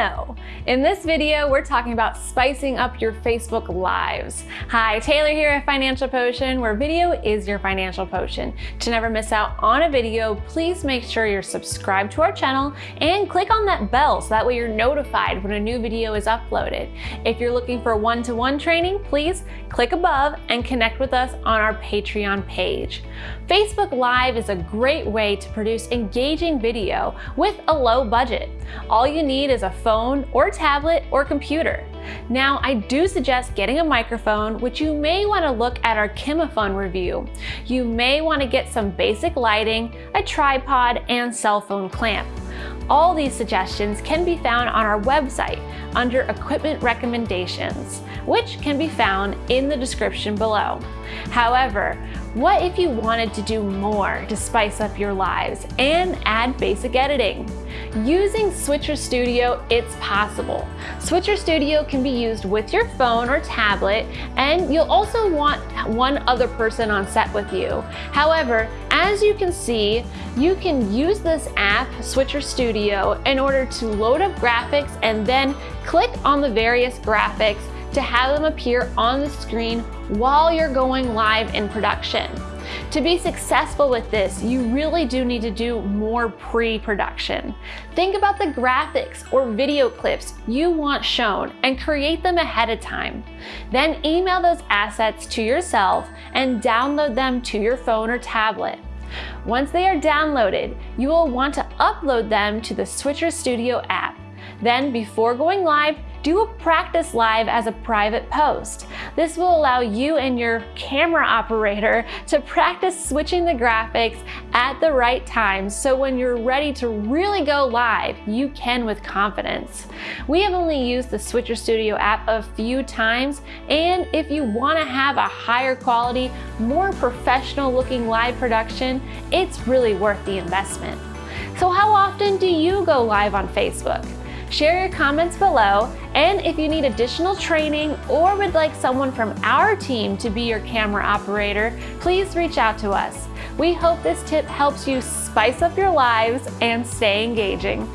know. In this video, we're talking about spicing up your Facebook Lives. Hi, Taylor here at Financial Potion, where video is your financial potion. To never miss out on a video, please make sure you're subscribed to our channel and click on that bell so that way you're notified when a new video is uploaded. If you're looking for one-to-one -one training, please click above and connect with us on our Patreon page. Facebook Live is a great way to produce engaging video with a low budget. All you need is a phone or tablet or computer. Now, I do suggest getting a microphone, which you may want to look at our Kimafun review. You may want to get some basic lighting, a tripod, and cell phone clamp. All these suggestions can be found on our website under Equipment Recommendations, which can be found in the description below. However, what if you wanted to do more to spice up your lives and add basic editing? Using Switcher Studio, it's possible. Switcher Studio can be used with your phone or tablet, and you'll also want one other person on set with you. However, as you can see, you can use this app, Switcher Studio, in order to load up graphics and then click on the various graphics to have them appear on the screen while you're going live in production. To be successful with this, you really do need to do more pre-production. Think about the graphics or video clips you want shown and create them ahead of time. Then email those assets to yourself and download them to your phone or tablet. Once they are downloaded, you will want to upload them to the Switcher Studio app. Then before going live, do a practice live as a private post. This will allow you and your camera operator to practice switching the graphics at the right time so when you're ready to really go live, you can with confidence. We have only used the Switcher Studio app a few times and if you want to have a higher quality, more professional looking live production, it's really worth the investment. So how often do you go live on Facebook? Share your comments below, and if you need additional training or would like someone from our team to be your camera operator, please reach out to us. We hope this tip helps you spice up your lives and stay engaging.